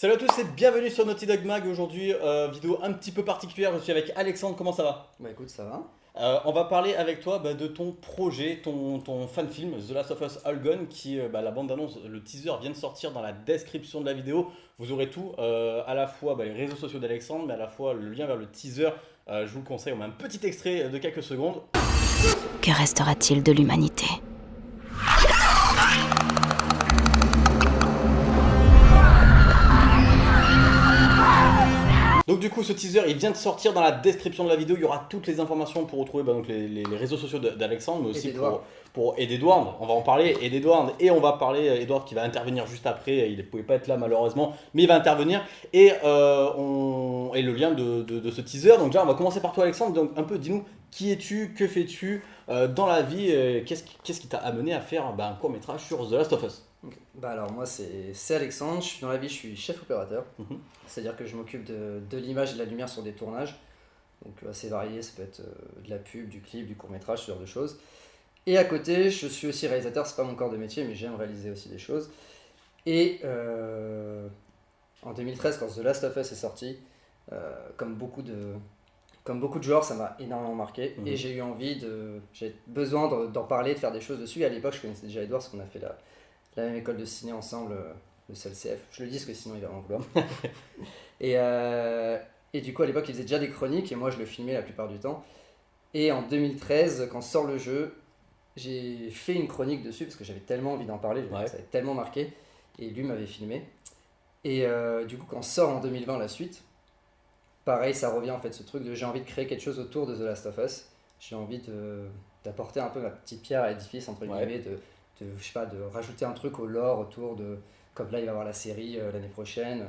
Salut à tous et bienvenue sur Naughty Dog Mag. Aujourd'hui, euh, vidéo un petit peu particulière. Je suis avec Alexandre. Comment ça va? Bah écoute, ça va. Euh, On va parler avec toi bah, de ton projet, ton, ton fan film The Last of Us All Gone, qui, euh, bah, la bande annonce, le teaser vient de sortir dans la description de la vidéo. Vous aurez tout, euh, à la fois bah, les réseaux sociaux d'Alexandre, mais à la fois le lien vers le teaser. Euh, je vous le conseille, on met un petit extrait de quelques secondes. Que restera-t-il de l'humanité? Donc du coup ce teaser il vient de sortir dans la description de la vidéo, il y aura toutes les informations pour retrouver bah, donc, les, les- les réseaux sociaux d'Alexandre, mais aussi Et pour, pour et d'Edouard, on va en parler, et d'Edouard, et on va parler, euh, Edouard qui va intervenir juste après, il ne pouvait pas être là malheureusement, mais il va intervenir, et, euh, on, et le lien de, de- de ce teaser, donc déjà on va commencer par toi Alexandre, donc un peu dis-nous qui es-tu, que fais-tu euh, dans la vie, euh, qu'est-ce qui qu'est-ce qui t'a amené à faire bah, un court métrage sur The Last of Us? Bah alors moi c'est Alexandre, je suis dans la vie, je suis chef opérateur. Mhm. C'est-à-dire que je m'occupe de, de l'image et de la lumière sur des tournages. Donc assez varié, ça peut être euh, de la pub, du clip, du court métrage, ce genre de choses. Et à côté, je suis aussi réalisateur, c'est pas mon corps de métier, mais j'aime réaliser aussi des choses. Et euh, en 2013, quand The Last of Us est sorti, euh, comme beaucoup de comme beaucoup de joueurs, ça m'a énormément marqué Mhm. et j'ai eu envie de, j'ai besoin de- d'en parler, de faire des choses dessus. Et à l'époque, je connaissais déjà Edouard parce qu'on a fait la, la même école de ciné ensemble, euh, le CLCF. Je le dis parce que sinon il va m'en vouloir. et, euh, et du coup, à l'époque, il faisait déjà des chroniques et moi je le filmais la plupart du temps. Et en 2013, quand sort le jeu, j'ai fait une chronique dessus parce que j'avais tellement envie d'en parler, Ouais. ça avait tellement marqué. Et lui m'avait filmé. Et euh, du coup, quand sort en 2020 la suite, pareil, ça revient en fait ce truc de j'ai envie de créer quelque chose autour de The Last of Us. J'ai envie d'apporter un peu ma petite pierre à l'édifice, entre Ouais. guillemets, de, de, je sais pas, de rajouter un truc au lore autour de. Comme là, il va y avoir la série euh, l'année prochaine.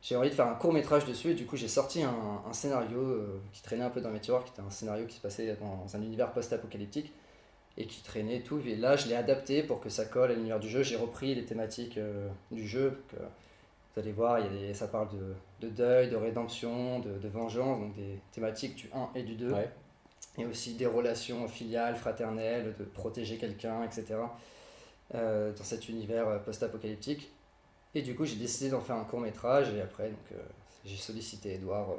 J'ai envie de faire un court métrage dessus et du coup, j'ai sorti un, un scénario euh, qui traînait un peu dans mes tiroirs, qui était un scénario qui se passait dans un univers post-apocalyptique et qui traînait et tout. Et là, je l'ai adapté pour que ça colle à l'univers du jeu. J'ai repris les thématiques euh, du jeu. que vous allez voir, il y a des, ça parle de, de deuil, de rédemption, de, de vengeance, donc des thématiques du 1 et du 2 Ouais. et aussi des relations filiales, fraternelles, de protéger quelqu'un, etc. euh, dans cet univers euh, post-apocalyptique. Et du coup, j'ai décidé d'en faire un court métrage et après, donc, euh, j'ai sollicité Edouard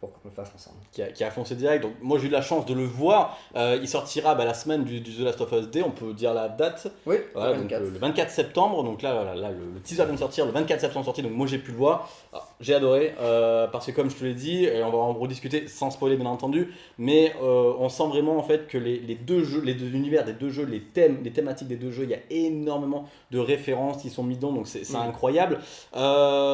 pour qu'on le fasse ensemble. qui a, qui a foncé direct. Donc moi j'ai eu la chance de le voir. Euh, il sortira bah, la semaine du, du The Last of Us Day, on peut dire la date. Oui, Voilà, le donc, 24. euh, le 24 septembre. Donc là, là, le, le teaser vient de sortir, le 24 septembre sorti. Donc moi j'ai pu le voir. Alors, J'ai adoré euh, parce que comme je te l'ai dit, et on va en rediscuter sans spoiler bien entendu, mais euh, on sent vraiment en fait que les, les deux jeux, les deux univers des deux jeux, les thèmes, les thématiques des deux jeux, il y a énormément de références qui sont mis dedans. Donc c'est Mm. incroyable.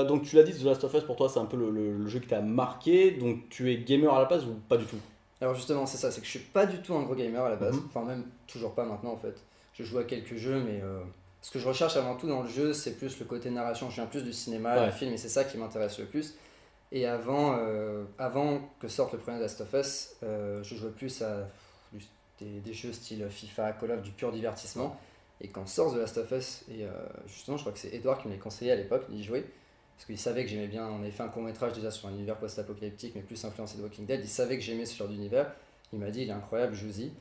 Donc tu l'as dit, The Last of Us pour toi c'est un peu le, le- le jeu qui t'a marqué. Donc tu es gamer à la base ou pas du tout? Alors justement, c'est ça, c'est que je suis pas du tout un gros gamer à la base. Mhm. Enfin, même toujours pas maintenant en fait. Je joue à quelques jeux, mais euh, ce que je recherche avant tout dans le jeu, c'est plus le côté narration. Je viens plus du cinéma, Ouais. du film, et c'est ça qui m'intéresse le plus. Et avant, euh, avant que sorte le premier Last of Us, euh, je jouais plus à du- des, des jeux style FIFA, Call of, du pur divertissement. Et quand sort The Last of Us, et euh, justement, je crois que c'est Edouard qui me l'a conseillé à l'époque d'y jouer, parce qu'il savait que j'aimais bien. On avait fait un court métrage déjà sur un univers post-apocalyptique, mais plus influencé de Walking Dead. Il savait que j'aimais ce genre d'univers. Il m'a dit, il est incroyable, joue-y.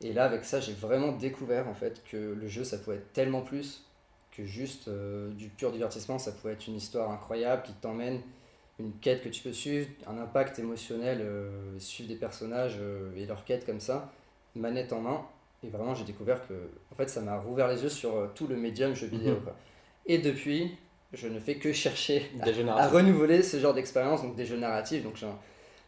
Et là, avec ça, j'ai vraiment découvert en fait que le jeu, ça pouvait être tellement plus que juste euh, du pur divertissement. Ça pouvait être une histoire incroyable qui t'emmène, une quête que tu peux suivre, un impact émotionnel, euh, suivre des personnages euh, et leur quête comme ça, manette en main. Et vraiment, j'ai découvert que en fait, ça m'a rouvert les yeux sur euh, tout le médium jeu vidéo. Mhm. quoi. Et depuis, je ne fais que chercher à renouveler ce genre d'expérience, donc des jeux narratifs. Donc j'en-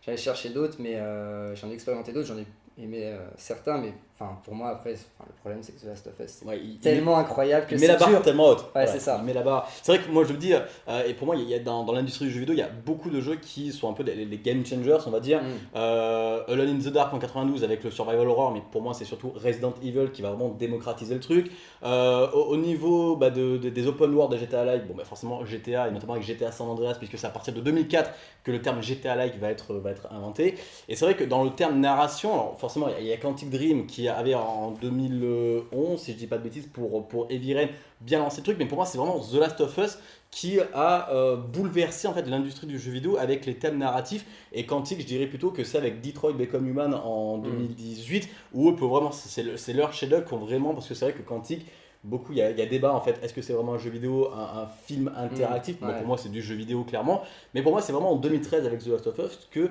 j'allais chercher d'autres, mais euh, j'en ai expérimenté d'autres, j'en ai aimé euh, certains, mais enfin pour moi après, enfin, le problème c'est que The Last of Us c'est Ouais, il- il- tellement incroyable que Il met la c'est barre dur. tellement haute. Ouais, c'est ça. Met la barre. C'est vrai que moi je le dis, euh, et pour moi, il y a dans, dans l'industrie du jeu vidéo, il y a beaucoup de jeux qui sont un peu des, les game changers, on va dire. Mm. Euh, Alone in the Dark en 92 avec le survival horror, mais pour moi c'est surtout Resident Evil qui va vraiment démocratiser le truc. Euh, au, au niveau bah, de, de- des open world de GTA Like, bon bah forcément GTA et notamment avec GTA San Andreas, puisque c'est à partir de 2004 que le terme GTA Like va être, va être inventé. Et c'est vrai que dans le terme narration, alors forcément il y a- a Quantic Dream qui avait en 2011, si je dis pas de bêtises, pour, pour Heavy Rain bien lancé le truc, mais pour moi c'est vraiment The Last of Us qui a euh, bouleversé en fait l'industrie du jeu vidéo avec les thèmes narratifs et Quantic je dirais plutôt que c'est avec Detroit Become Human en Mm. 2018 où eux peuvent vraiment c'est le- c'est leur chef-d'œuvre qu'on vraiment parce que c'est vrai que Quantic beaucoup, il y, a, il y a débat en fait, est-ce que c'est vraiment un jeu vidéo, un, un film interactif? Ouais. Pour moi, c'est du jeu vidéo clairement. Mais pour moi, c'est vraiment en 2013 avec The Last of Us que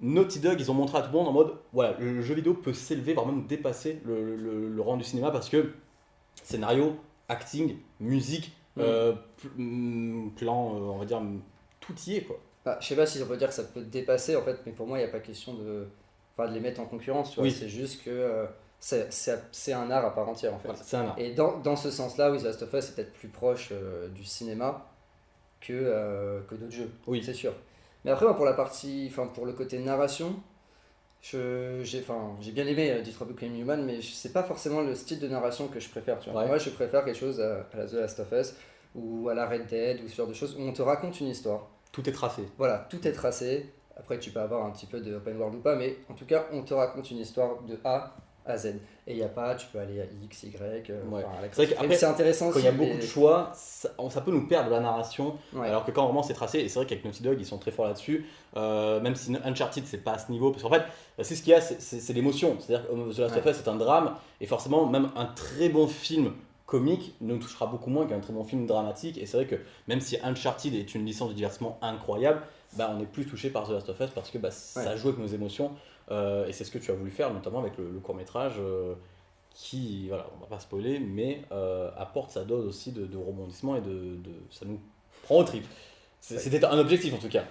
Naughty Dog, ils ont montré à tout le monde en mode, voilà, le jeu vidéo peut s'élever, voire même dépasser le, le, le rang du cinéma parce que scénario, acting, musique, Mm. euh, pl- mm, plan, euh, on va dire, tout y est quoi. Bah, je sais pas si on peut dire que ça peut dépasser en fait, mais pour moi, il n'y a pas question de, enfin, de les mettre en concurrence. Oui. C'est juste que euh, c'est- un art à part entière en fait. Voilà, c'est un art. Et dans, dans ce sens-là, oui, The Last of Us est peut-être plus proche euh, du cinéma que, que d'autres jeux. Oui. c'est sûr. Mais après, moi, pour la partie, enfin, pour le côté narration, j'ai enfin, j'ai bien aimé euh, Detroit Become Human, mais c'est pas forcément le style de narration que je préfère. Tu vois. Ouais. Moi, je préfère quelque chose à, à la The Last of Us ou à la Red Dead ou ce genre de choses où on te raconte une histoire. Tout est tracé. Voilà, tout est tracé. Après, tu peux avoir un petit peu de open world ou pas, mais en tout cas, on te raconte une histoire de A à Z. Et il n'y a pas, tu peux aller à X, Y. euh, Ouais. enfin, C'est intéressant Quand il y a beaucoup de choix, ça, ça peut nous perdre la narration. Ouais. Alors que quand vraiment c'est tracé, et c'est vrai qu'avec Naughty Dog ils sont très forts là-dessus, euh, même si Uncharted c'est pas à ce niveau, parce qu'en fait c'est ce qu'il y a, c'est- l'émotion. C'est-à-dire que The Last of. Us c'est un drame, et forcément même un très bon film comique nous touchera beaucoup moins qu'un très bon film dramatique. Et c'est vrai que même si Uncharted est une licence de divertissement incroyable, bah, on est plus touché par The Last of Us parce que bah, ça joue avec nos émotions, et c'est ce que tu as voulu faire notamment avec le, court métrage. qui, voilà, on va pas spoiler, mais euh, apporte sa dose aussi de, de rebondissement et de, de- ça nous prend au trip. C'était un objectif en tout cas.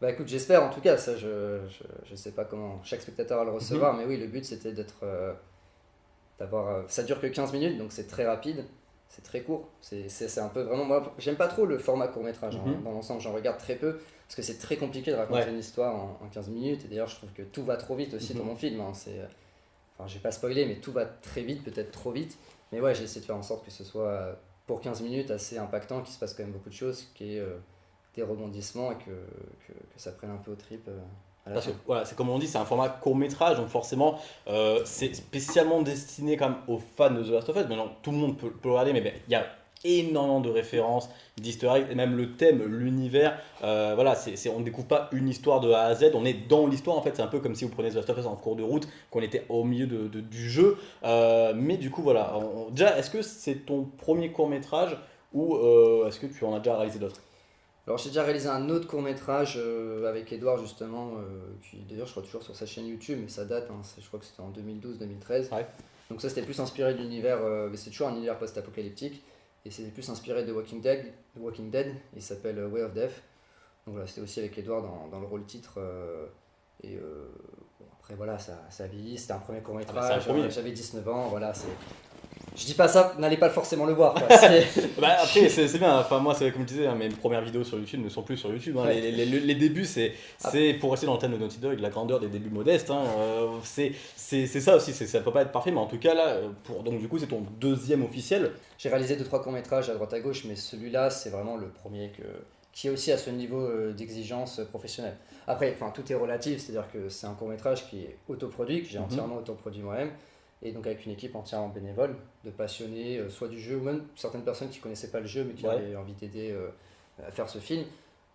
Bah écoute, j'espère en tout cas, ça je, je, je sais pas comment chaque spectateur va le recevoir, Mhm. mais oui, le but c'était d'être. euh, d'avoir. euh, ça dure que 15 minutes, donc c'est très rapide, c'est très court. C'est un peu vraiment. Moi, j'aime pas trop le format court-métrage hein. Mhm. dans l'ensemble, j'en regarde très peu, parce que c'est très compliqué de raconter Ouais. une histoire en, en 15 minutes, et d'ailleurs, je trouve que tout va trop vite aussi Mhm. dans mon film. hein. C'est. Enfin, je vais pas spoiler, mais tout va très vite, peut-être trop vite. Mais ouais, j'ai essayé de faire en sorte que ce soit euh, pour 15 minutes assez impactant, qu'il se passe quand même beaucoup de choses, qu'il y ait euh, des rebondissements et que, que, que ça prenne un peu au trip euh, à la Parce que voilà, c'est comme on dit, c'est un format court métrage, donc forcément euh, c'est spécialement destiné quand même aux fans de The Last of Us. Maintenant, tout le monde peut, peut le regarder, mais ben, il y a énormément de références, d'easter et même le thème, l'univers. euh, voilà, c'est, on ne découvre pas une histoire de A à Z, on est dans l'histoire en fait. C'est un peu comme si vous prenez The Last of Us en cours de route, qu'on était au milieu de, de- du jeu. Euh, mais du coup, voilà. on- déjà, est-ce que c'est ton premier court métrage ou euh, est-ce que tu en as déjà réalisé d'autres? Alors j'ai déjà réalisé un autre court métrage avec Edouard justement, qui d'ailleurs je crois toujours sur sa chaîne YouTube, mais ça date, hein, je crois que c'était en 2012-2013. Ouais. Donc ça c'était plus inspiré de l'univers, mais c'est toujours un univers post-apocalyptique, et c'était plus inspiré de Walking Dead, de Walking Dead il s'appelle euh, Way of Death. Donc voilà, c'était aussi avec Edouard dans, dans le rôle titre. euh, et euh, bon, après voilà, ça, ça a vieilli, c'était un premier court Ah bah, c'est j'avais 19 ans, voilà, c'est... Je dis pas ça, n'allez pas forcément le voir. quoi, Bah après c'est bien, enfin moi c'est comme je disais, hein, mes premières vidéos sur YouTube ne sont plus sur YouTube. hein. Ouais. Les, les- les- les débuts c'est Ah. pour rester dans le thème de Naughty Dog, la grandeur des débuts modestes. hein, euh, c'est ça aussi, ça peut pas être parfait, mais en tout cas là, pour, donc du coup c'est ton deuxième officiel. J'ai réalisé deux trois courts métrages à droite à gauche, mais celui-là c'est vraiment le premier que qui est aussi à ce niveau euh, d'exigence euh, professionnelle. Après, enfin tout est relatif, c'est-à-dire que c'est un court métrage qui est autoproduit, que j'ai Mhm. entièrement autoproduit moi-même, et donc avec une équipe entièrement bénévole, de passionnés, euh, soit du jeu ou même certaines personnes qui connaissaient pas le jeu mais qui Ouais. avaient envie d'aider euh, à faire ce film.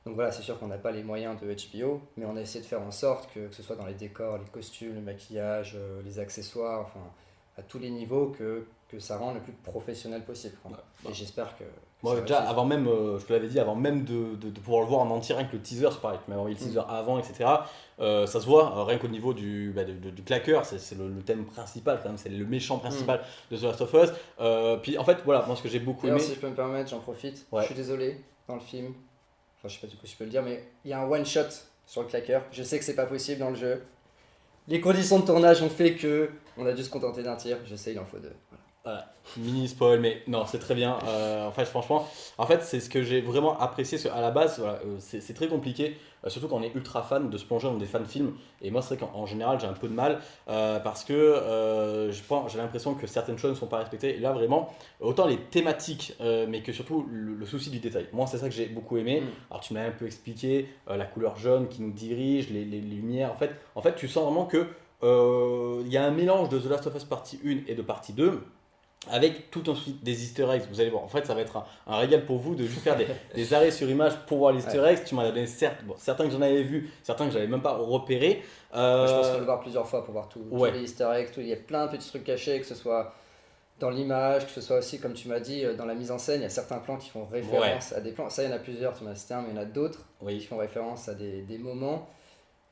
Donc voilà, c'est sûr qu'on n'a pas les moyens de HBO, mais on a essayé de faire en sorte que, que ce soit dans les décors, les costumes, le maquillage, euh, les accessoires, enfin à tous les niveaux, que, que ça rende le plus professionnel possible. Ouais. Et j'espère que. Moi déjà avant même, euh, je te l'avais dit, avant même de, de- de pouvoir le voir en entier, rien que le teaser, c'est pareil, tu m'avais envoyé le Mm. teaser avant, etc. euh, ça se voit, euh, rien qu'au niveau du, bah, de- du claqueur, c'est le, le thème principal quand même, c'est le méchant principal de The Last of Us. Euh, puis en fait voilà, moi ce que j'ai beaucoup aimé. Si je peux me permettre, j'en profite. Ouais. Je suis désolé, dans le film, enfin je sais pas du coup si je peux le dire, mais il y a un one shot sur le claqueur. Je sais que c'est pas possible dans le jeu. Les conditions de tournage ont fait que on a dû se contenter d'un tir. Je sais, il en faut deux. Voilà. Mini spoil, mais non, c'est très bien. Euh, en fait, franchement, en fait, c'est ce que j'ai vraiment apprécié. parce que À la base, voilà, euh, c'est très compliqué, euh, surtout quand on est ultra fan, de se plonger dans des fan films. Et moi, c'est vrai qu'en en général, j'ai un peu de mal euh, parce que euh, j'ai l'impression que certaines choses ne sont pas respectées. Et là, vraiment, autant les thématiques, mais que surtout le, le souci du détail. Moi, c'est ça que j'ai beaucoup aimé. Mm. Alors, tu m'as un peu expliqué la couleur jaune qui nous dirige, les, les lumières. En fait, en fait, tu sens vraiment que il y a un mélange de The Last of Us partie 1 et de partie 2 avec tout ensuite des easter eggs. Vous allez voir, en fait, ça va être un, un régal pour vous de juste faire des, des arrêts sur image pour voir les easter eggs. Tu m'en as donné certes, bon, certains que j'en avais vu, certains que j'avais même pas repérés. Euh, Je pense qu'il faut le voir plusieurs fois pour voir tout, ouais. tous les easter eggs. tout- Il y a plein de petits trucs cachés, que ce soit dans l'image, que ce soit aussi, comme tu m'as dit, euh, dans la mise en scène, il y a certains plans qui font référence à des plans. Ça, il y en a plusieurs, tu m'as cité un, mais il y en a d'autres qui font référence à des, des moments.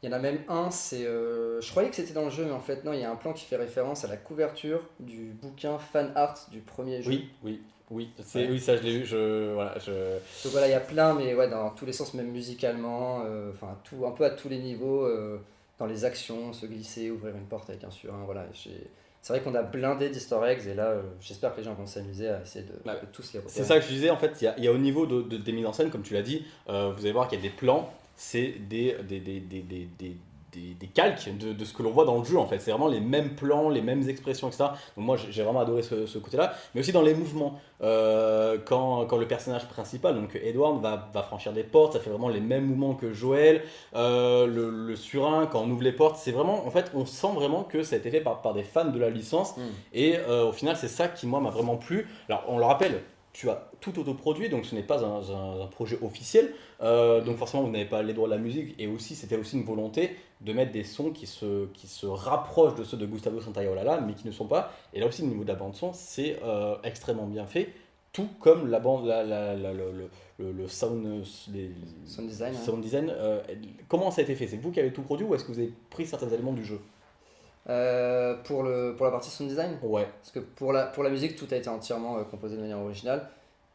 Il y en a même un, c'est. euh, je croyais que c'était dans le jeu, mais en fait, non, il y a un plan qui fait référence à la couverture du bouquin fan art du premier jeu. Oui, oui, oui. C'est, Ouais. oui, ça je l'ai vu. Je, voilà, je... Donc voilà, il y a plein, mais ouais, dans tous les sens, même musicalement, euh, enfin, tout, un peu à tous les niveaux, euh, dans les actions, se glisser, ouvrir une porte avec un surin, voilà. j'ai- C'est vrai qu'on a blindé d'easter eggs, et là, euh, j'espère que les gens vont s'amuser à essayer de, Ouais. de tous les repérer. C'est ça que je disais, en fait, il y a, il y a au niveau de, de- des mises en scène, comme tu l'as dit, euh, vous allez voir qu'il y a des plans, c'est des, des, des, des, des, des- calques de, de ce que l'on voit dans le jeu, en fait. C'est vraiment les mêmes plans, les mêmes expressions, etc. Donc moi, j'ai j'ai vraiment adoré ce, ce côté-là, mais aussi dans les mouvements. Euh, quand, quand le personnage principal, donc Edward, va, va franchir des portes, ça fait vraiment les mêmes mouvements que Joël. Euh, le, le surin, quand on ouvre les portes, c'est vraiment, en fait, on sent vraiment que ça a été fait par, par des fans de la licence. Mm. Et euh, au final, c'est ça qui, moi, m'a vraiment plu. Alors, on le rappelle, tu as tout autoproduit, donc ce n'est pas un, un- un projet officiel. Euh, donc, forcément, vous n'avez pas les droits de la musique. Et aussi, c'était aussi une volonté de mettre des sons qui se, qui se rapprochent de ceux de Gustavo Santaolalla, mais qui ne sont pas. Et là aussi, au niveau de la bande-son, c'est euh, extrêmement bien fait. Tout comme la bande, la, la- la- le, le- le- le sound, les- Sound design, hein. sound design, euh, comment ça a été fait? C'est vous qui avez tout produit ou est-ce que vous avez pris certains éléments du jeu? Euh, pour, le, pour la partie sound design, Ouais, parce que pour la, pour la musique, tout a été entièrement euh, composé de manière originale.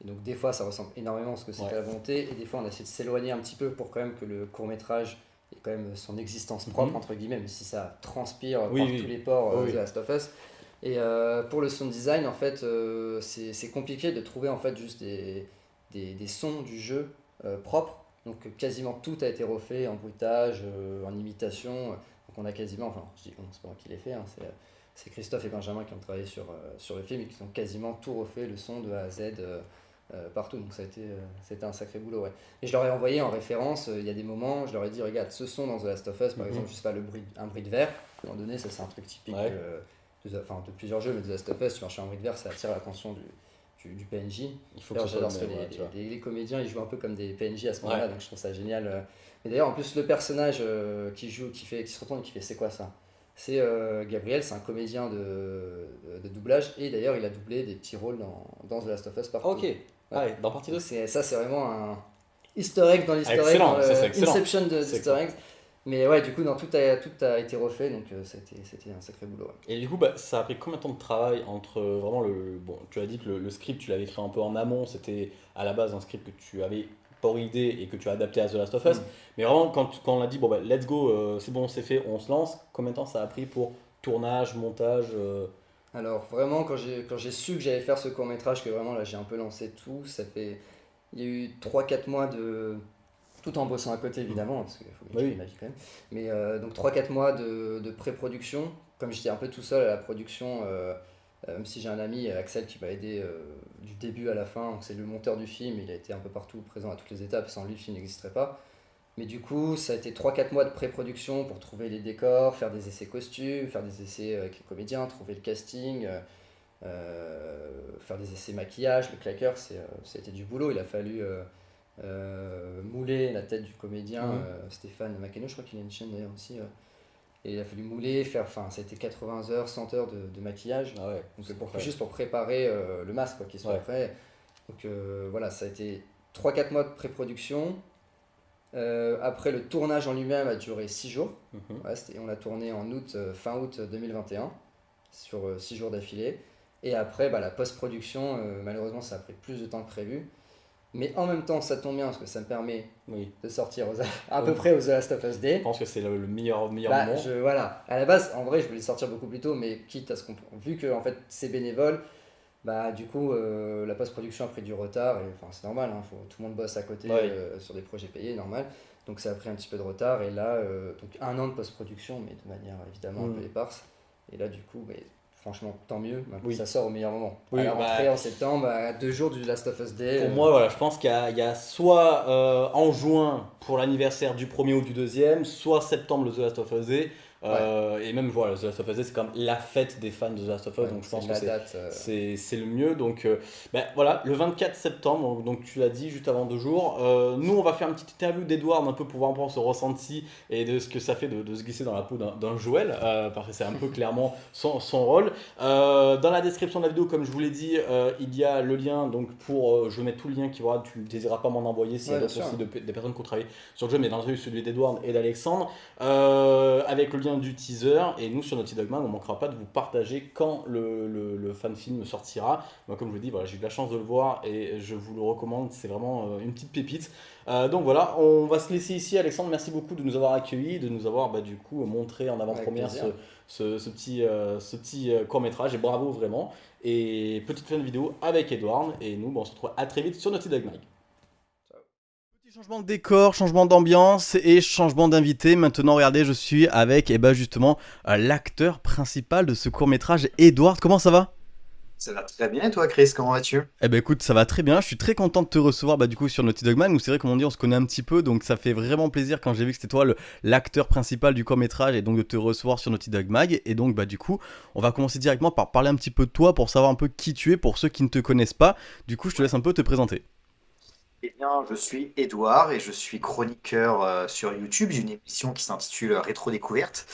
Et donc des fois, ça ressemble énormément à ce que c'était Ouais. la volonté, et des fois, on a essayé de s'éloigner un petit peu pour quand même que le court métrage ait quand même son existence propre, Mhm. entre guillemets, même si ça transpire Oui, par oui. tous les ports euh, Oui, de Last of Us. Et pour le sound design, en fait, c'est compliqué de trouver en fait juste des, des, des sons du jeu propres. Donc quasiment tout a été refait en bruitage, en imitation. Donc on a quasiment, enfin je dis on, c'est pas moi qui l'ai fait, hein, c'est, c'est Christophe et Benjamin qui ont travaillé sur, euh, sur le film et qui ont quasiment tout refait, le son de A à Z euh, euh, partout. Donc ça a été, euh, c'était un sacré boulot. Ouais. Et je leur ai envoyé en référence, euh, il y a des moments, je leur ai dit regarde ce son dans The Last of Us, par Mhm. exemple, je sais pas, le bruit, un bruit de verre. À un moment donné, ça c'est un truc typique Ouais. euh, de, enfin, de plusieurs jeux, mais The Last of Us, tu marches un bruit de verre, ça attire l'attention du, du, du PNJ. il faut que D'ailleurs, j'adore parce que les, ouais, les- les comédiens ils jouent un peu comme des PNJ à ce moment-là, donc je trouve ça génial. Euh. Et d'ailleurs, en plus, le personnage euh, qui joue, qui, fait, qui se retourne et qui fait c'est quoi ça? C'est euh, Gabriel, c'est un comédien de, de, de doublage, et d'ailleurs, il a doublé des petits rôles dans, dans The Last of Us partout. Ok, ah dans partie 2 Donc c'est- ça, c'est vraiment un easter egg dans c'est excellent. Inception de d'easter eggs. Mais ouais, du coup, tout, a, tout a été refait, donc euh, c'était c'était un sacré boulot. ouais. Et du coup, bah, ça a pris combien de temps de travail entre euh, vraiment le. Bon, tu as dit que le, le script, tu l'avais écrit un peu en amont, c'était à la base un script que tu avais pour idée et que tu as adapté à The Last of Us. Mm. Mais vraiment, quand, quand on a dit, bon, bah, let's go, euh, c'est bon, c'est fait, on se lance, combien de temps ça a pris pour tournage, montage euh, Alors vraiment, quand j'ai su que j'allais faire ce court métrage, que vraiment là j'ai un peu lancé tout, ça fait. Il y a eu 3-4 mois de. Tout en bossant à côté évidemment, parce qu'il faut Oui. gagner ma vie quand même. Mais euh, donc 3-4 mois de, de pré-production. Comme j'étais un peu tout seul à la production, même si j'ai un ami, Axel, qui m'a aidé euh, du début à la fin, donc c'est le monteur du film, il a été un peu partout présent à toutes les étapes, sans lui le film n'existerait pas. Mais du coup, ça a été 3-4 mois de pré-production pour trouver les décors, faire des essais costumes, faire des essais avec les comédiens, trouver le casting, euh, euh, faire des essais maquillage. Le claqueur, euh, ça a été du boulot. Il a fallu euh, euh, mouler la tête du comédien, euh, Stéphane Maceno, je crois qu'il a une chaîne d'ailleurs aussi. Et il a fallu mouler, faire, enfin, ça a été 80 heures, 100 heures de, de maquillage. Ah ouais. Donc, pour, juste pour préparer euh, le masque, quoi, qu'il soit Ouais. prêt. Donc euh, voilà, ça a été 3-4 mois de pré-production. Euh, après, le tournage en lui-même a duré 6 jours. Ouais, c'était- on a tourné en août, fin août 2021, sur 6 jours d'affilée. Et après, bah, la post-production, malheureusement, ça a pris plus de temps que prévu. Mais en même temps, ça tombe bien parce que ça me permet Oui, de sortir aux, à peu près aux The Last of Us Day. je pense que c'est le, le meilleur, meilleur Bah, moment. je, voilà. À la base, en vrai, je voulais sortir beaucoup plus tôt, mais quitte à ce qu'on. Vu que en fait, c'est bénévole, bah, du coup, euh, la post-production a pris du retard. Et enfin, c'est normal, hein, faut, tout le monde bosse à côté Ouais. euh, sur des projets payés, normal. Donc ça a pris un petit peu de retard. Et là, euh, donc un an de post-production, mais de manière évidemment un Mm. peu éparse. Et là, du coup, mais, franchement, tant mieux. Maintenant, Oui. Ça sort au meilleur moment. Oui, à la bah- rentrée en septembre, à deux jours du Last of Us Day. Pour euh, moi, voilà, je pense qu'il y, y a soit euh, en juin pour l'anniversaire du premier ou du deuxième, soit septembre le The Last of Us Day. Euh, et même voilà, The Last of Us, c'est comme la fête des fans de The Last of Us, Ouais, donc je c'est pense que c'est euh, c'est c'est le mieux. Donc euh, ben, voilà, le 24 septembre, donc tu l'as dit juste avant deux jours. Euh, nous, on va faire une petite interview d'Edward un peu pour voir un peu son ressenti et de ce que ça fait de, de se glisser dans la peau d'un Joël, parce que c'est un peu clairement son, son rôle. Dans la description de la vidéo, comme je vous l'ai dit, il y a le lien donc pour. je vais mettre tout le lien qui va. Tu n'hésiseras pas à m'en envoyer a Ouais, aussi de- des personnes qui ont travaillé sur le jeu, mais dans celui d'Edward et d'Alexandre. Avec le lien du teaser. Et nous, sur Naughty Dog Mag, on manquera pas de vous partager quand le, le, le fan film sortira. Moi, comme je vous dis, voilà, j'ai eu de la chance de le voir et je vous le recommande. C'est vraiment euh, une petite pépite. Euh, donc voilà, on va se laisser ici. Alexandre, merci beaucoup de nous avoir accueillis, de nous avoir bah, du coup montré en avant-première ce, plaisir. ce, ce petit, euh, ce petit court métrage. Et bravo vraiment. Et petite fin de vidéo avec Edward. Et nous, bah, on se retrouve à très vite sur Naughty Dog Mag. Changement de décor, changement d'ambiance et changement d'invité. Maintenant, regardez, je suis avec eh ben, justement euh, l'acteur principal de ce court métrage, Edward. Comment ça va? Ça va très bien et toi Chris, comment vas-tu? Eh ben écoute, ça va très bien. Je suis très content de te recevoir bah, du coup sur Naughty Dog Man. Où c'est vrai, comme on dit, on se connaît un petit peu, donc ça fait vraiment plaisir quand j'ai vu que c'était toi l'acteur principal du court métrage et donc de te recevoir sur Naughty Dog Mag. Et donc bah du coup, on va commencer directement par parler un petit peu de toi pour savoir un peu qui tu es pour ceux qui ne te connaissent pas. Du coup, je te laisse un peu te présenter. Eh bien, je suis Edouard et je suis chroniqueur euh, sur YouTube. J'ai une émission qui s'intitule Rétro Découverte.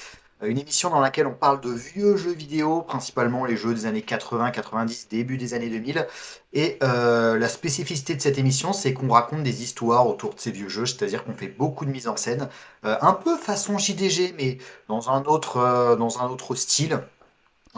Euh, Une émission dans laquelle on parle de vieux jeux vidéo, principalement les jeux des années 80, 90, début des années 2000. Et euh, la spécificité de cette émission, c'est qu'on raconte des histoires autour de ces vieux jeux, c'est-à-dire qu'on fait beaucoup de mise en scène, euh, un peu façon JDG, mais dans un autre, euh, dans un autre style.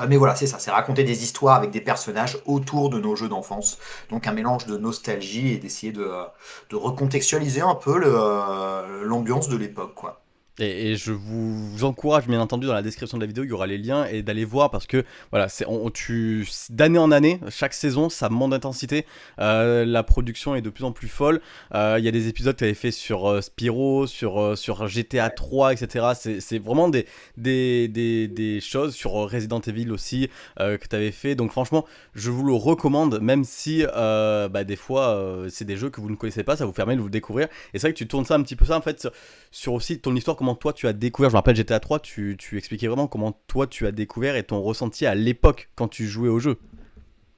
Mais voilà, c'est ça, c'est raconter des histoires avec des personnages autour de nos jeux d'enfance. Donc un mélange de nostalgie et d'essayer de, euh, de recontextualiser un peu euh, l'ambiance de l'époque, quoi. Et, je vous encourage, bien entendu, dans la description de la vidéo, il y aura les liens et d'aller voir parce que voilà, c'est on, tu d'année en année, chaque saison, ça monte d'intensité. Euh, la production est de plus en plus folle. Euh, Il y a des épisodes que tu avais fait sur euh, Spyro, sur euh, sur GTA 3, etc. C'est vraiment des des, des des choses sur euh, Resident Evil aussi que tu avais fait. Donc franchement, je vous le recommande, même si bah, des fois c'est des jeux que vous ne connaissez pas, ça vous permet de vous découvrir. Et c'est vrai que tu tournes ça un petit peu ça en fait sur aussi ton histoire, comment toi tu as découvert. Je me rappelle GTA 3, tu, tu expliquais vraiment comment toi tu as découvert et ton ressenti à l'époque quand tu jouais au jeu.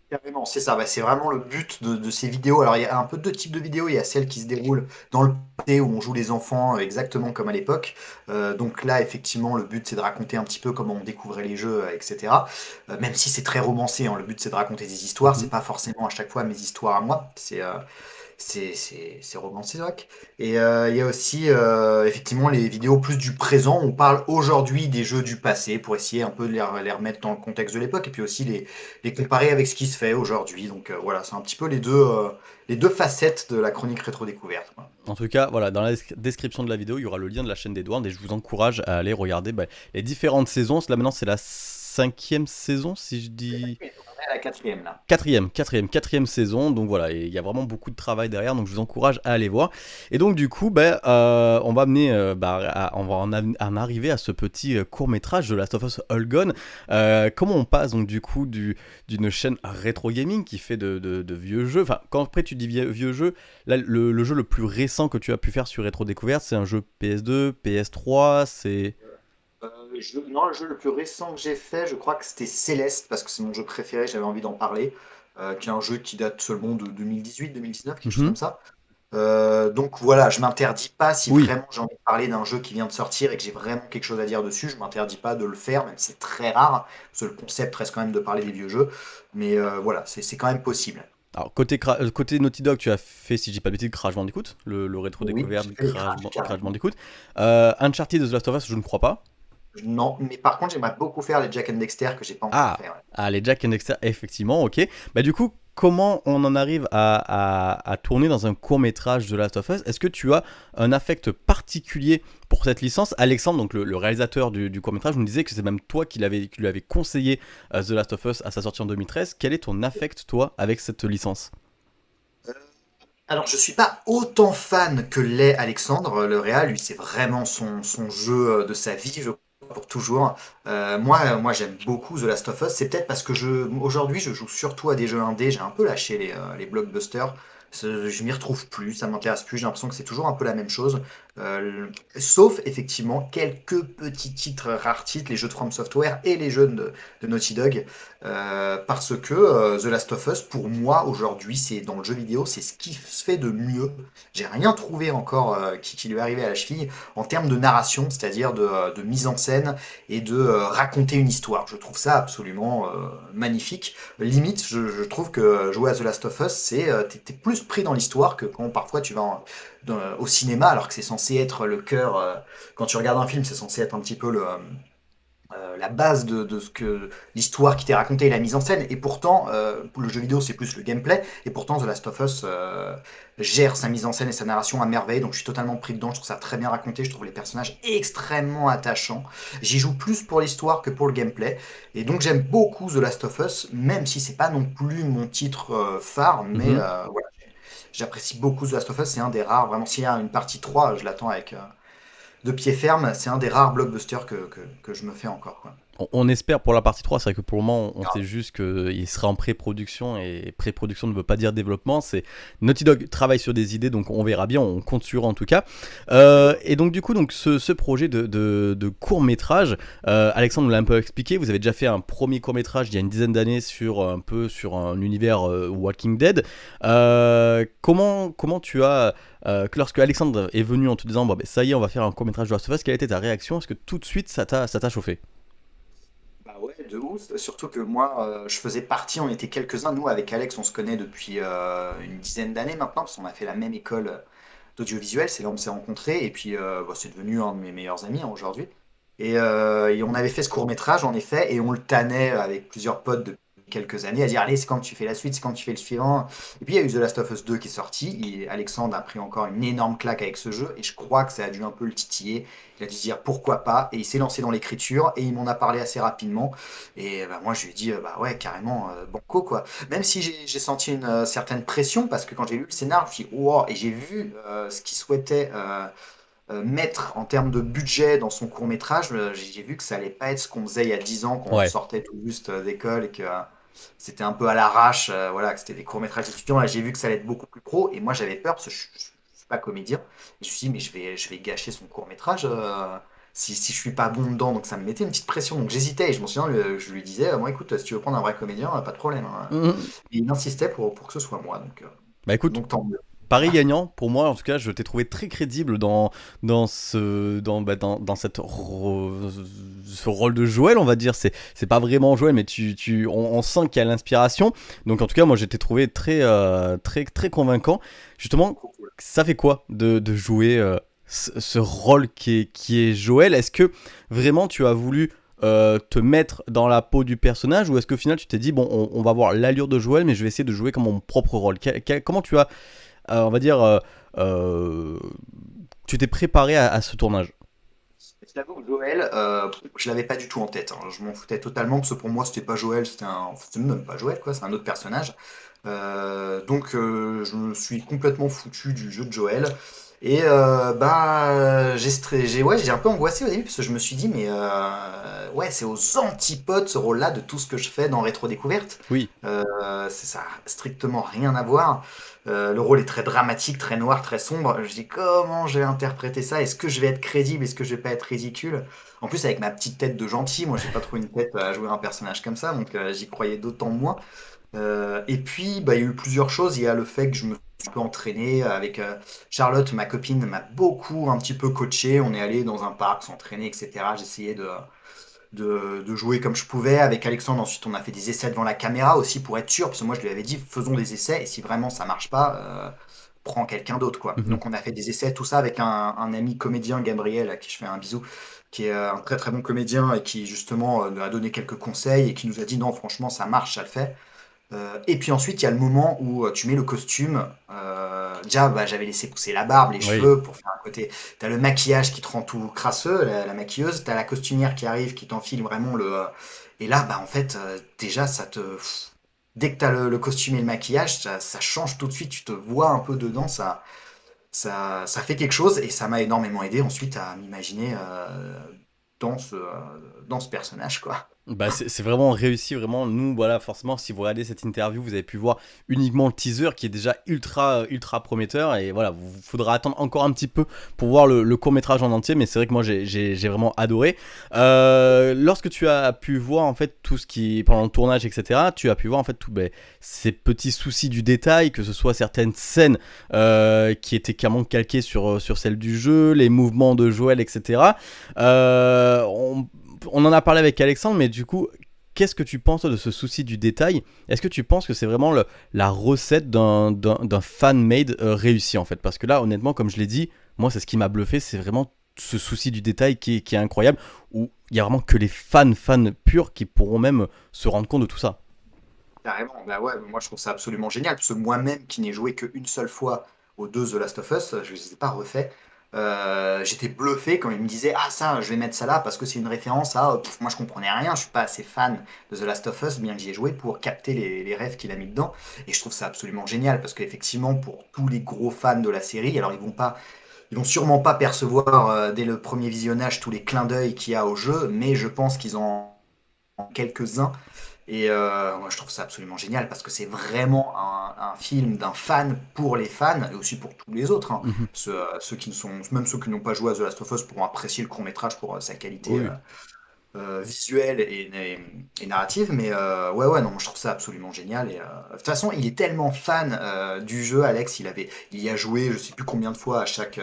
Carrément, c'est ça, bah, c'est vraiment le but de, de ces vidéos. Alors il y a un peu deux types de vidéos, il y a celles qui se déroulent dans le passé où on joue les enfants euh, exactement comme à l'époque. Euh, donc là, effectivement, le but c'est de raconter un petit peu comment on découvrait les jeux, euh, etc. Euh, même si c'est très romancé, hein, le but c'est de raconter des histoires, c'est pas forcément à chaque fois mes histoires à moi, c'est euh, c'est Doc. Et euh, il y a aussi euh, effectivement les vidéos plus du présent, on parle aujourd'hui des jeux du passé pour essayer un peu de les, re- les remettre dans le contexte de l'époque et puis aussi les, les comparer avec ce qui se fait aujourd'hui. Donc euh, voilà, c'est un petit peu les deux, les deux facettes de la chronique rétro-découverte. En tout cas, voilà, dans la desc- description de la vidéo, il y aura le lien de la chaîne d'Edward et je vous encourage à aller regarder bah, les différentes saisons. Là maintenant, c'est la cinquième saison, si je dis. On est à la quatrième là. Quatrième, quatrième, quatrième saison, donc voilà, il y a vraiment beaucoup de travail derrière, donc je vous encourage à aller voir. Et donc du coup, ben, euh, on va amener, euh, bah, à- on va en, arriver à ce petit court métrage de Last of Us All Gone. Euh, comment on passe donc du coup du- d'une chaîne rétro gaming qui fait de, de- de vieux jeux, enfin quand après tu dis vieux, vieux jeux, là le, le jeu le plus récent que tu as pu faire sur Rétro Découverte, c'est un jeu PS2, PS3, c'est... Je- non, le jeu le plus récent que j'ai fait, je crois que c'était Céleste, parce que c'est mon jeu préféré, j'avais envie d'en parler, euh, qui est un jeu qui date seulement de 2018-2019, quelque chose Mhm. comme ça. Euh, donc voilà, je m'interdis pas, si Oui. vraiment j'ai envie de parler d'un jeu qui vient de sortir et que j'ai vraiment quelque chose à dire dessus, je m'interdis pas de le faire, même si c'est très rare, parce que le concept reste quand même de parler des vieux jeux, mais euh, voilà, c'est quand même possible. Alors côté, euh, côté Naughty Dog, tu as fait, si dis pas de bêtises, Crash Bandicoot, le, le rétro Oui, découverte j'ai fait Crash, Crash, Bandicoot. Euh, Uncharted de The Last of Us, je ne crois pas. Non, mais par contre, j'aimerais beaucoup faire les Jack and Dexter que j'ai pas encore Ah. fait. ouais. Ah, les Jack and Dexter, effectivement, ok. Bah du coup, comment on en arrive à, à- à tourner dans un court métrage de Last of Us? Est-ce que tu as un affect particulier pour cette licence? Alexandre, donc le, le réalisateur du, du court métrage, nous disait que c'est même toi qui, l'avais- lui avais conseillé euh, The Last of Us à sa sortie en 2013. Quel est ton affect, toi, avec cette licence? Alors, je suis pas autant fan que l'est Alexandre, le Real. Lui, c'est vraiment son, son jeu de sa vie, je crois, pour toujours. Euh, moi, moi j'aime beaucoup The Last of Us. C'est peut-être parce que je, aujourd'hui, je joue surtout à des jeux indés. J'ai un peu lâché les, euh, les blockbusters. Je m'y retrouve plus, ça m'intéresse plus, j'ai l'impression que c'est toujours un peu la même chose. Euh, sauf effectivement quelques petits titres, rares titres, les jeux de From Software et les jeux de, Naughty Dog. Euh, parce que euh, The Last of Us, pour moi, aujourd'hui, c'est dans le jeu vidéo, c'est ce qui se fait de mieux. J'ai rien trouvé encore qui, lui est arrivé à la cheville en termes de narration, c'est-à-dire de, mise en scène et de raconter une histoire. Je trouve ça absolument magnifique. Limite, je, trouve que jouer à The Last of Us, c'est t'es plus pris dans l'histoire que quand parfois tu vas en, au cinéma, alors que c'est censé être le cœur. Euh, quand tu regardes un film, c'est censé être un petit peu le, euh, la base de, ce que l'histoire qui t'est racontée et la mise en scène. Et pourtant, euh, le jeu vidéo, c'est plus le gameplay. Et pourtant, The Last of Us gère sa mise en scène et sa narration à merveille. Donc, je suis totalement pris dedans. Je trouve ça très bien raconté. Je trouve les personnages extrêmement attachants. J'y joue plus pour l'histoire que pour le gameplay. Et donc, j'aime beaucoup The Last of Us, même si c'est pas non plus mon titre phare. Mais mhm. voilà J'apprécie beaucoup The Last of Us, c'est un des rares, vraiment, s'il y a une partie 3, je l'attends avec euh, de pied ferme, c'est un des rares blockbusters que, je me fais encore. On, espère pour la partie 3, c'est vrai que pour le moment, on sait juste qu'il sera en pré-production, et pré-production ne veut pas dire développement, c'est Naughty Dog travaille sur des idées, donc on verra bien, on compte sur en tout cas. Euh, et donc du coup, donc, ce, projet de, de, court-métrage, euh, Alexandre nous l'a un peu expliqué, vous avez déjà fait un premier court-métrage il y a une dizaine d'années sur un peu sur un univers euh, Walking Dead. comment, comment tu as... lorsque Alexandre est venu en te disant bon, ben, ça y est on va faire un court métrage de Last of Us, quelle était ta réaction? Est-ce que tout de suite ça t'a chauffé? Surtout que moi, euh, je faisais partie, on était quelques-uns, nous, avec Alex, on se connaît depuis euh, une dizaine d'années maintenant, parce qu'on a fait la même école euh, d'audiovisuel, c'est là où on s'est rencontrés, et puis bah, c'est devenu un de mes meilleurs amis hein, aujourd'hui. Et, on avait fait ce court métrage, en effet, et on le tannait avec plusieurs potes depuis quelques années à dire allez c'est quand tu fais la suite, c'est quand tu fais le suivant. Et puis il y a eu The Last of Us 2 qui est sorti, et Alexandre a pris encore une énorme claque avec ce jeu et je crois que ça a dû un peu le titiller. Il a dû se dire pourquoi pas? Et il s'est lancé dans l'écriture et il m'en a parlé assez rapidement. Et bah, moi je lui ai dit bah ouais carrément euh, banco quoi. Même si j'ai senti une euh, certaine pression parce que quand j'ai lu le scénar, je me suis dit oh et j'ai vu euh, ce qu'il souhaitait. mettre en termes de budget dans son court métrage, j'ai vu que ça allait pas être ce qu'on faisait il y a 10 ans quand on sortait tout juste d'école et que c'était un peu à l'arrache, euh, voilà, que c'était des courts-métrages étudiants. Là, j'ai vu que ça allait être beaucoup plus pro. Et moi, j'avais peur parce que je, ne suis pas comédien. Et je me suis dit, mais je vais, je vais gâcher son court-métrage euh, si, si je suis pas bon dedans. Donc, ça me mettait une petite pression. Donc, j'hésitais. Et je m'en souviens, je lui disais, moi, écoute, si tu veux prendre un vrai comédien, pas de problème. Hein. Mmh. Et il insistait pour, pour que ce soit moi. Donc, euh, bah écoute, donc tant mieux. Paris gagnant, pour moi en tout cas, je t'ai trouvé très crédible dans, dans, ce, dans, bah, dans, dans cette ce rôle de Joël, on va dire. C'est, pas vraiment Joël, mais tu, tu, on, sent qu'il y a l'inspiration. Donc en tout cas, moi j'ai trouvé très, euh, très, très convaincant. Justement, ça fait quoi de, de jouer euh, ce, rôle qui est, qui est Joël? Est-ce que vraiment tu as voulu euh, te mettre dans la peau du personnage? Ou est-ce qu'au final tu t'es dit, bon, on, va voir l'allure de Joël, mais je vais essayer de jouer comme mon propre rôle? Comment tu as on va dire, euh, euh, tu t'es préparé à, ce tournage Je Joël, je l'avais pas du tout en tête. Hein. Je m'en foutais totalement parce que pour moi, c'était pas Joël, c'était un. même pas Joël, quoi, c'est un autre personnage. donc, je me suis complètement foutu du jeu de Joël. Et euh, bah, j'ai ouais, un peu angoissé au début parce que je me suis dit, mais euh, ouais, c'est aux antipodes ce rôle-là de tout ce que je fais dans Rétro Découverte. Oui. Euh, ça n'a strictement rien à voir. Le rôle est très dramatique, très noir, très sombre. Je dis, comment je vais interpréter ça? Est-ce que je vais être crédible? Est-ce que je vais pas être ridicule? En plus, avec ma petite tête de gentil, moi, j'ai pas trop une tête à jouer un personnage comme ça, donc j'y croyais d'autant moins. Et puis, bah, il y a eu plusieurs choses. Il y a le fait que je me un peu entraîné avec euh, Charlotte, ma copine, m'a beaucoup un petit peu coaché. On est allé dans un parc s'entraîner, etc. J'essayais de, de, jouer comme je pouvais. Avec Alexandre, ensuite, on a fait des essais devant la caméra aussi pour être sûr. Parce que moi, je lui avais dit, faisons des essais. Et si vraiment ça marche pas, euh, prends quelqu'un d'autre. quoi. Mhm. Donc, on a fait des essais, tout ça avec un, ami comédien, Gabriel, à qui je fais un bisou qui est un très très bon comédien et qui justement a donné quelques conseils et qui nous a dit non franchement ça marche, ça le fait. Euh, et puis ensuite, il y a le moment où euh, tu mets le costume. Euh, déjà, bah, j'avais laissé pousser la barbe, les cheveux pour faire un côté. T'as le maquillage qui te rend tout crasseux, la, maquilleuse. T'as la costumière qui arrive, qui t'enfile vraiment le. Et là, bah en fait, déjà, ça te. Dès que t'as le, le costume et le maquillage, ça, change tout de suite. Tu te vois un peu dedans, ça, ça, ça fait quelque chose et ça m'a énormément aidé ensuite à m'imaginer dans ce, dans ce personnage, quoi. Bah, c'est vraiment réussi, vraiment. Nous, voilà, forcément, si vous regardez cette interview, vous avez pu voir uniquement le teaser qui est déjà ultra, ultra prometteur. Et voilà, vous faudra attendre encore un petit peu pour voir le, court métrage en entier. Mais c'est vrai que moi, j'ai vraiment adoré. Euh, lorsque tu as pu voir en fait tout ce qui, pendant le tournage, etc., tu as pu voir en fait tous ben, ces petits soucis du détail, que ce soit certaines scènes euh, qui étaient carrément calquées sur, sur celles du jeu, les mouvements de Joël, etc. Euh, on, on en a parlé avec Alexandre, mais du coup, qu'est-ce que tu penses de ce souci du détail? Est-ce que tu penses que c'est vraiment la recette d'un fan-made euh, réussi en fait? Parce que là, honnêtement, comme je l'ai dit, moi, c'est ce qui m'a bluffé, c'est vraiment ce souci du détail qui est, incroyable, où il y a vraiment que les fans, fans purs qui pourront même se rendre compte de tout ça. Carrément, bah ouais, moi je trouve ça absolument génial, parce que moi-même qui n'ai joué qu'une seule fois aux deux The Last of Us, je ne les ai pas refaits, euh, j'étais bluffé quand il me disait ah ça je vais mettre ça là parce que c'est une référence à moi je comprenais rien je suis pas assez fan de The Last of Us bien que j'y ai joué pour capter les, rêves qu'il a mis dedans. Et je trouve ça absolument génial parce qu'effectivement pour tous les gros fans de la série alors ils vont pas ils vont sûrement pas percevoir euh, dès le premier visionnage tous les clins d'œil qu'il y a au jeu mais je pense qu'ils en quelques-uns et euh, moi, je trouve ça absolument génial parce que c'est vraiment un, film d'un fan pour les fans et aussi pour tous les autres. Hein. Mhm. Euh, ceux, qui ne sont, même ceux qui n'ont pas joué à The Last of Us pourront apprécier le court métrage pour euh, sa qualité visuelle et, narrative. Mais ouais, ouais, non, je trouve ça absolument génial. Et, de toute façon, il est tellement fan du jeu, Alex. Il avait, il y a joué, je sais plus combien de fois à chaque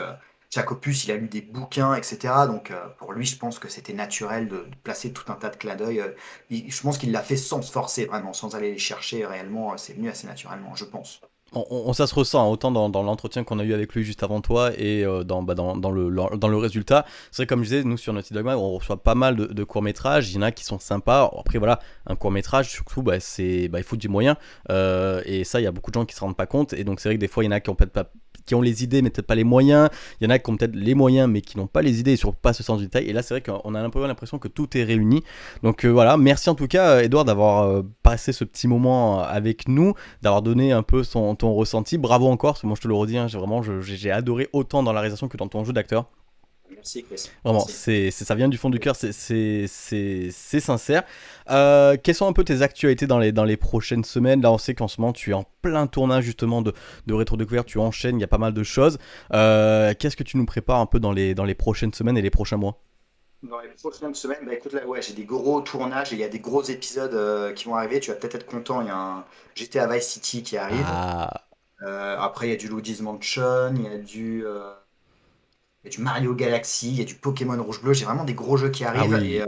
chaque opus, il a lu des bouquins, etc. Donc euh, pour lui, je pense que c'était naturel de, placer tout un tas de clins d'œil. Euh, je pense qu'il l'a fait sans se forcer, vraiment, sans aller les chercher réellement. Euh, c'est venu assez naturellement, je pense. On, ça se ressent hein, autant dans, l'entretien qu'on a eu avec lui juste avant toi et dans, bah, dans, le, dans le résultat. C'est vrai, comme je disais, nous sur Naughty Dog on reçoit pas mal de, courts-métrages. Il y en a qui sont sympas. Après, voilà, un court-métrage, surtout, bah, bah, il faut du moyen. et ça, il y a beaucoup de gens qui se rendent pas compte. Et donc, c'est vrai que des fois, il y en a qui ont peut-être pas qui ont les idées mais peut-être pas les moyens. Il y en a qui ont peut-être les moyens mais qui n'ont pas les idées et pas ce sens du détail. Et là, c'est vrai qu'on a l'impression que tout est réuni. Donc euh, voilà, merci en tout cas, Edouard, d'avoir euh, passé ce petit moment avec nous, d'avoir donné un peu son, ton ressenti. Bravo encore, parce que moi je te le redis, hein, j'ai vraiment j'ai adoré autant dans la réalisation que dans ton jeu d'acteur. Merci Chris. Vraiment, c'est, ça vient du fond du cœur, c'est, sincère. Euh, quelles sont un peu tes actualités dans les, dans les prochaines semaines? Là, on sait qu'en ce moment, tu es en plein tournage justement de, de rétro-découverte, tu enchaînes, il y a pas mal de choses. Euh, qu'est-ce que tu nous prépares un peu dans les, dans les prochaines semaines et les prochains mois? Dans les prochaines semaines, bah écoute là, ouais, j'ai des gros tournages et il y a des gros épisodes euh, qui vont arriver. Tu vas peut-être être content. Il y a un GTA Vice City qui arrive. Ah. après, il y a du Luigi's Mansion, il y a du il y a du Mario Galaxy, il y a du Pokémon Rouge-Bleu. J'ai vraiment des gros jeux qui ah arrivent. et, euh,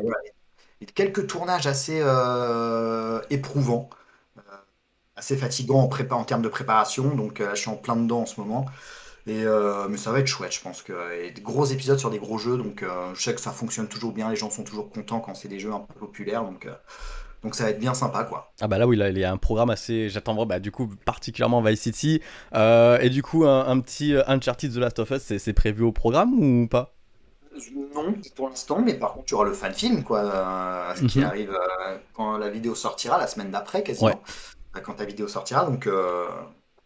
quelques tournages assez euh, éprouvants, euh, assez fatigants en, prépa en termes de préparation. Donc je suis en plein dedans en ce moment. Et, mais ça va être chouette, je pense que y a des gros épisodes sur des gros jeux, donc je sais que ça fonctionne toujours bien, les gens sont toujours contents quand c'est des jeux un peu populaires, donc donc ça va être bien sympa quoi. Ah bah là oui, il y a un programme assez, j'attends bah, du coup particulièrement Vice City. Euh, et du coup un, petit euh, Uncharted The Last of Us, c'est prévu au programme ou pas? Non, pour l'instant, mais par contre tu auras le fan film quoi, euh, qui mhm. arrive quand la vidéo sortira, la semaine d'après quasiment. Quand ta vidéo sortira, donc,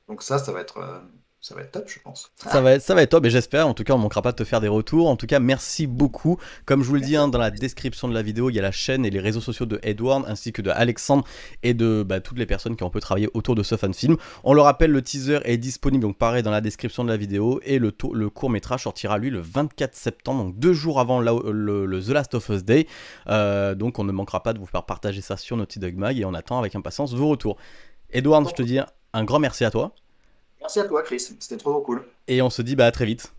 donc ça, ça va être ça va être top, je pense. Ça va être, ça va être top, et j'espère. En tout cas, on ne manquera pas de te faire des retours. En tout cas, merci beaucoup. Comme je vous le dis hein, dans la description de la vidéo, il y a la chaîne et les réseaux sociaux de Edward, ainsi que de Alexandre et de bah, toutes les personnes qui ont pu travailler autour de ce fan film. On le rappelle, le teaser est disponible, donc pareil, dans la description de la vidéo. Et le, le court métrage sortira, lui, le 24 septembre, donc deux jours avant le, The Last of Us Day. Euh, donc, on ne manquera pas de vous faire partager ça sur Naughty Dog Mag, et on attend avec impatience vos retours. Edward, je te dis un grand merci à toi. Merci à toi, Chris. C'était trop, cool. Et on se dit bah, à très vite.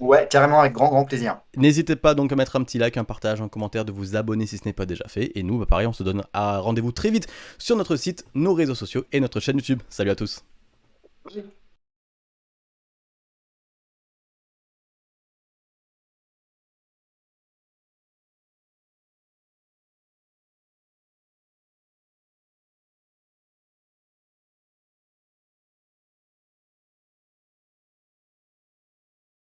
Ouais, carrément, avec grand, grand plaisir. N'hésitez pas donc à mettre un petit like, un partage, un commentaire, de vous abonner si ce n'est pas déjà fait. Et nous, bah, pareil, on se donne à rendez-vous très vite sur notre site, nos réseaux sociaux et notre chaîne YouTube. Salut à tous.